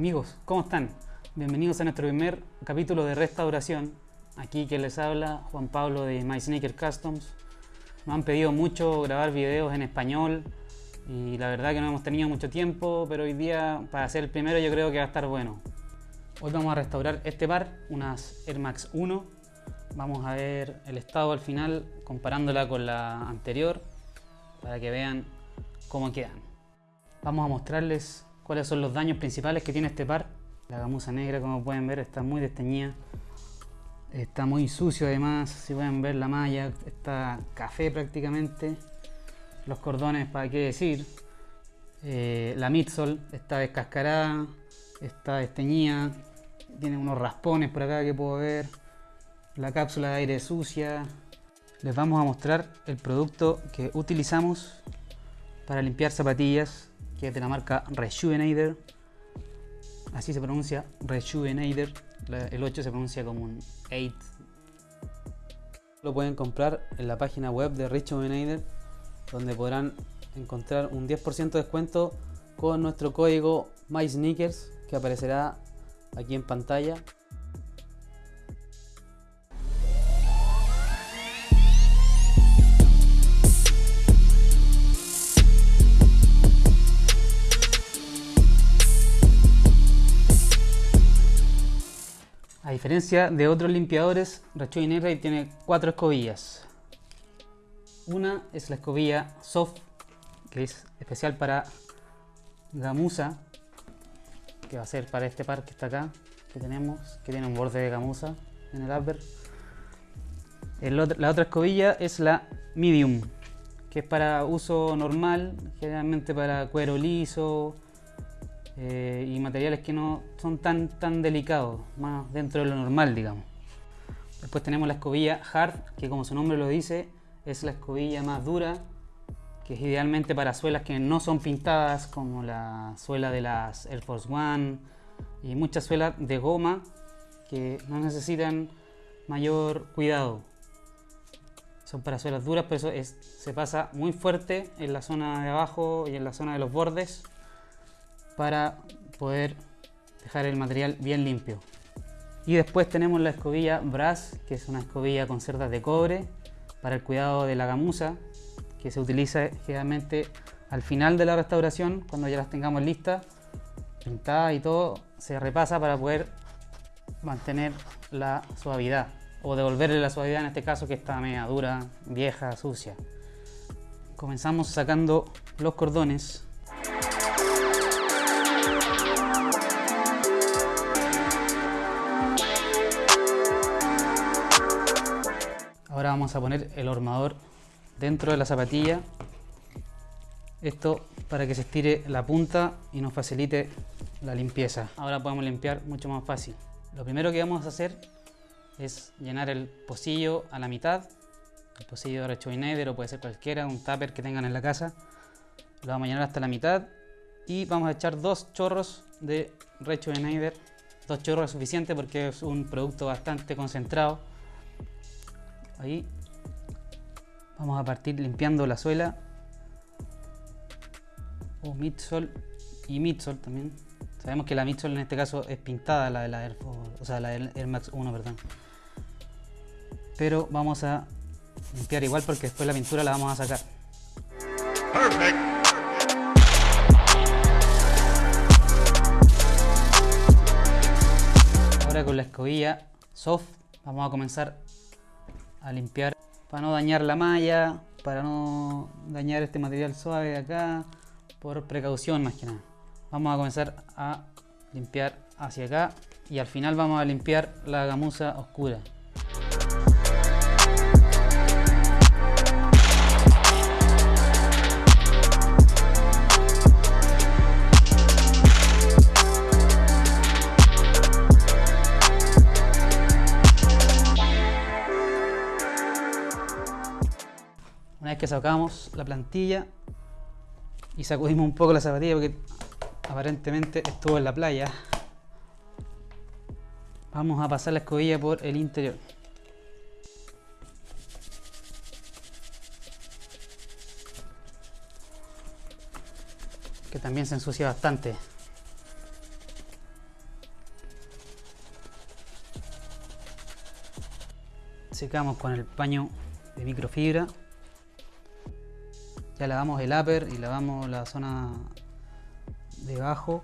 Amigos, ¿cómo están? Bienvenidos a nuestro primer capítulo de restauración. Aquí que les habla Juan Pablo de My Sneaker Customs. Nos han pedido mucho grabar videos en español y la verdad que no hemos tenido mucho tiempo, pero hoy día para hacer el primero yo creo que va a estar bueno. Hoy vamos a restaurar este par, unas Air Max 1. Vamos a ver el estado al final comparándola con la anterior para que vean cómo quedan. Vamos a mostrarles cuáles son los daños principales que tiene este par. La gamuza negra, como pueden ver, está muy desteñida. Está muy sucio además, si pueden ver la malla, está café prácticamente. Los cordones, para qué decir. Eh, la midsole está descascarada, está desteñida. Tiene unos raspones por acá que puedo ver. La cápsula de aire sucia. Les vamos a mostrar el producto que utilizamos para limpiar zapatillas, que es de la marca Rejuvenator. Así se pronuncia Rejuvenator. El 8 se pronuncia como un 8. Lo pueden comprar en la página web de Rejuvenator, donde podrán encontrar un 10% de descuento con nuestro código MySneakers que aparecerá aquí en pantalla. A diferencia de otros limpiadores, Rejuvenate tiene cuatro escobillas. Una es la escobilla soft, que es especial para gamuza, que va a ser para este par que está acá, que tenemos, que tiene un borde de gamuza en el upper. la otra escobilla es la medium, que es para uso normal, generalmente para cuero liso, eh, y materiales que no son tan, tan delicados, más dentro de lo normal, digamos. Después tenemos la escobilla Hard, que como su nombre lo dice, es la escobilla más dura, que es idealmente para suelas que no son pintadas, como la suela de las Air Force One y muchas suelas de goma que no necesitan mayor cuidado. Son para suelas duras, pero eso es, se pasa muy fuerte en la zona de abajo y en la zona de los bordes para poder dejar el material bien limpio. Y después tenemos la escobilla Brass, que es una escobilla con cerdas de cobre para el cuidado de la gamuza, que se utiliza generalmente al final de la restauración, cuando ya las tengamos listas, pintadas y todo, se repasa para poder mantener la suavidad o devolverle la suavidad en este caso que está media dura, vieja, sucia. Comenzamos sacando los cordones Ahora vamos a poner el hormador dentro de la zapatilla. Esto para que se estire la punta y nos facilite la limpieza. Ahora podemos limpiar mucho más fácil. Lo primero que vamos a hacer es llenar el pocillo a la mitad. El pocillo de Recho o puede ser cualquiera, un tupper que tengan en la casa. Lo vamos a llenar hasta la mitad y vamos a echar dos chorros de Recho Dos chorros es suficiente porque es un producto bastante concentrado ahí vamos a partir limpiando la suela. O midsole y midsole también. Sabemos que la midsole en este caso es pintada la de la Air, o sea, la Air Max 1 perdón. Pero vamos a limpiar igual porque después la pintura la vamos a sacar. Ahora con la escobilla soft vamos a comenzar a limpiar para no dañar la malla, para no dañar este material suave de acá, por precaución más que nada. Vamos a comenzar a limpiar hacia acá y al final vamos a limpiar la gamuza oscura. Que sacamos la plantilla y sacudimos un poco la zapatilla porque aparentemente estuvo en la playa. Vamos a pasar la escobilla por el interior. que también se ensucia bastante. Secamos con el paño de microfibra. Ya lavamos el upper y lavamos la zona debajo.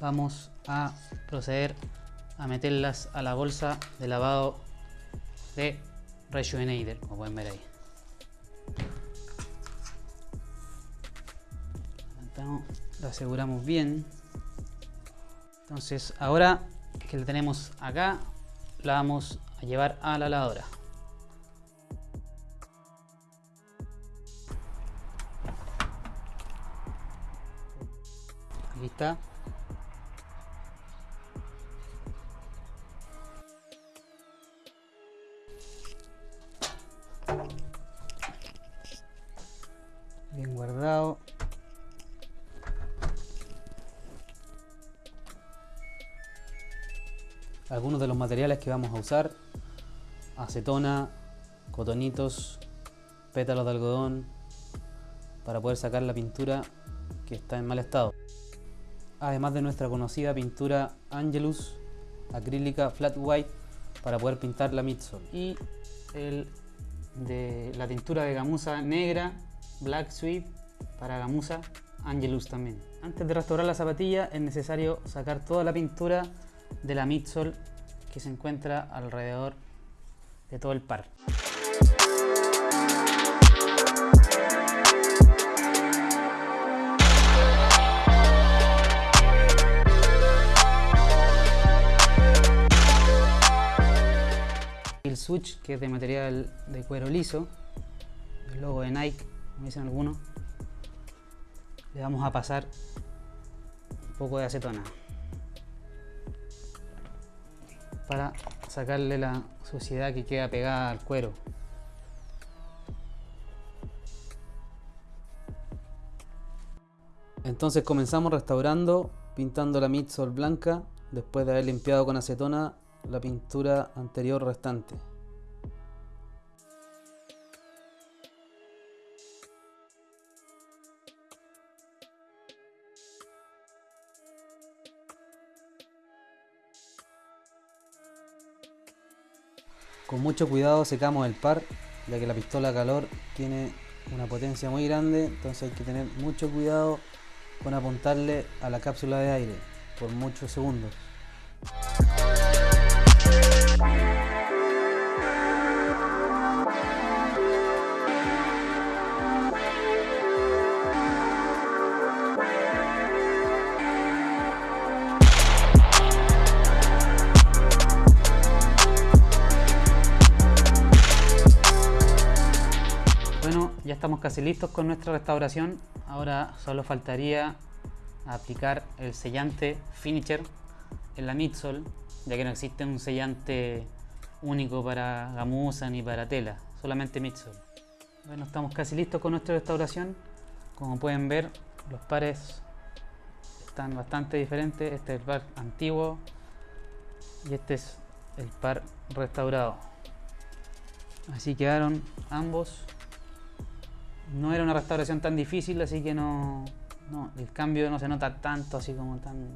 Vamos a proceder a meterlas a la bolsa de lavado de Rejuvenator, como pueden ver ahí. Lo aseguramos bien. Entonces ahora que la tenemos acá, la vamos a llevar a la lavadora. Aquí está. Bien guardado. Algunos de los materiales que vamos a usar. Acetona, cotonitos, pétalos de algodón para poder sacar la pintura que está en mal estado. Además de nuestra conocida pintura Angelus acrílica flat white para poder pintar la midsole. Y el de la tintura de gamuza negra Black Sweet para gamuza Angelus también. Antes de restaurar la zapatilla es necesario sacar toda la pintura de la midsole que se encuentra alrededor de todo el par. El switch que es de material de cuero liso, el logo de Nike, como dicen algunos, le vamos a pasar un poco de acetona para sacarle la suciedad que queda pegada al cuero. Entonces comenzamos restaurando, pintando la midsole blanca después de haber limpiado con acetona la pintura anterior restante. Con mucho cuidado secamos el par, ya que la pistola calor tiene una potencia muy grande, entonces hay que tener mucho cuidado con apuntarle a la cápsula de aire por muchos segundos. Ya estamos casi listos con nuestra restauración. Ahora solo faltaría aplicar el sellante finisher en la midsole, ya que no existe un sellante único para gamuza ni para tela, solamente midsole. Bueno, estamos casi listos con nuestra restauración. Como pueden ver, los pares están bastante diferentes. Este es el par antiguo y este es el par restaurado. Así quedaron ambos no era una restauración tan difícil, así que no, no, el cambio no se nota tanto así como tan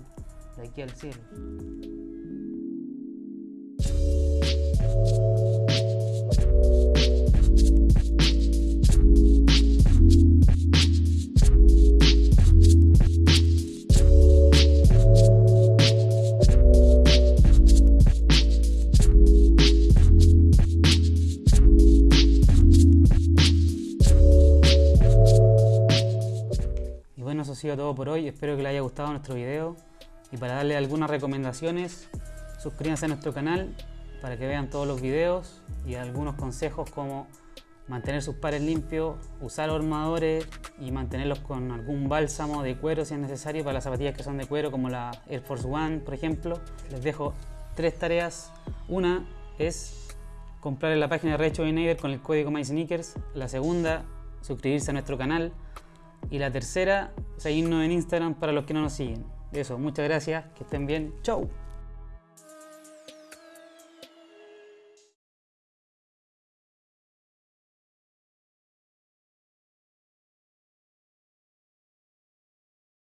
de aquí al cielo. Ha sido todo por hoy. Espero que les haya gustado nuestro video. Y para darle algunas recomendaciones, suscríbanse a nuestro canal para que vean todos los videos y algunos consejos como mantener sus pares limpios, usar armadores y mantenerlos con algún bálsamo de cuero si es necesario para las zapatillas que son de cuero como la Air Force One por ejemplo. Les dejo tres tareas. Una es comprar en la página de Recho Nader con el código MySneakers. La segunda, suscribirse a nuestro canal. Y la tercera, seguirnos en Instagram para los que no nos siguen. Eso, muchas gracias, que estén bien, chau.